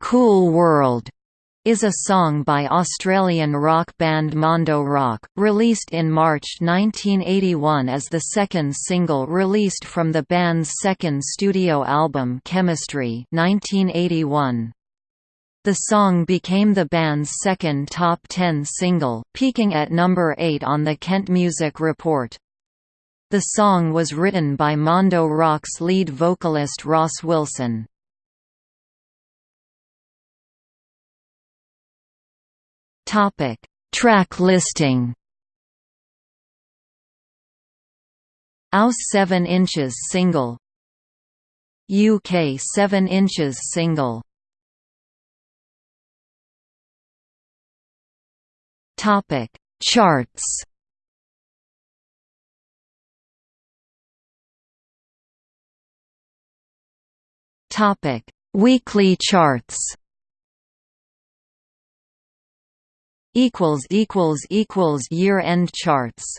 Cool World is a song by Australian rock band Mondo Rock, released in March 1981 as the second single released from the band's second studio album Chemistry 1981. The song became the band's second top 10 single, peaking at number 8 on the Kent Music Report. The song was written by Mondo Rock's lead vocalist Ross Wilson. Topic: Track listing. Aus 7 inches single. UK 7 inches single. Topic: Charts. Topic: Weekly charts. Equals equals equals year end charts